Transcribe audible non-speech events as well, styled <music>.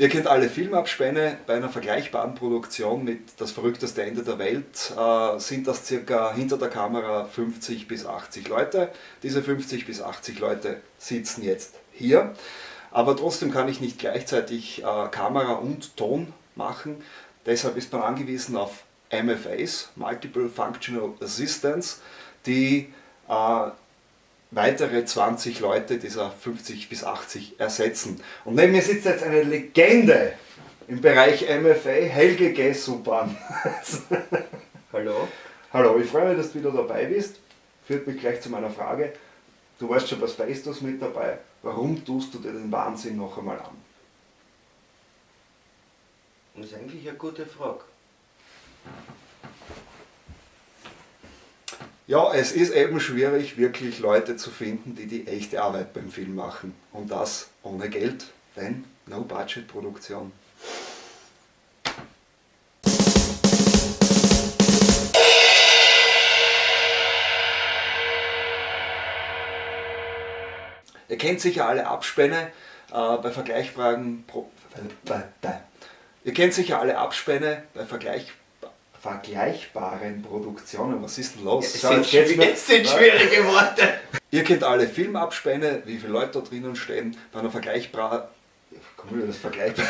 Ihr kennt alle Filmabspänne. Bei einer vergleichbaren Produktion mit Das verrückteste Ende der Welt äh, sind das circa hinter der Kamera 50 bis 80 Leute. Diese 50 bis 80 Leute sitzen jetzt hier. Aber trotzdem kann ich nicht gleichzeitig äh, Kamera und Ton machen. Deshalb ist man angewiesen auf MFAs, Multiple Functional Assistants, die äh, weitere 20 Leute dieser 50 bis 80 ersetzen. Und neben mir sitzt jetzt eine Legende im Bereich MFA, Helge Gessuban. <laughs> Hallo. Hallo, ich freue mich, dass du wieder dabei bist. Führt mich gleich zu meiner Frage. Du weißt schon bei Space mit dabei. Warum tust du dir den Wahnsinn noch einmal an? Das ist eigentlich eine gute Frage. Ja, es ist eben schwierig, wirklich Leute zu finden, die die echte Arbeit beim Film machen. Und das ohne Geld, denn No-Budget-Produktion. Ihr kennt sicher alle Abspänne äh, bei vergleichbaren Pro Ihr kennt sicher alle Abspänne bei vergleichbaren vergleichbaren Produktionen. Was ist denn los? Es sind, es sind schwierige Worte. Ihr kennt alle Filmabspänne, wie viele Leute da drinnen stehen, bei einer vergleichbaren... Komm, das vergleichbar.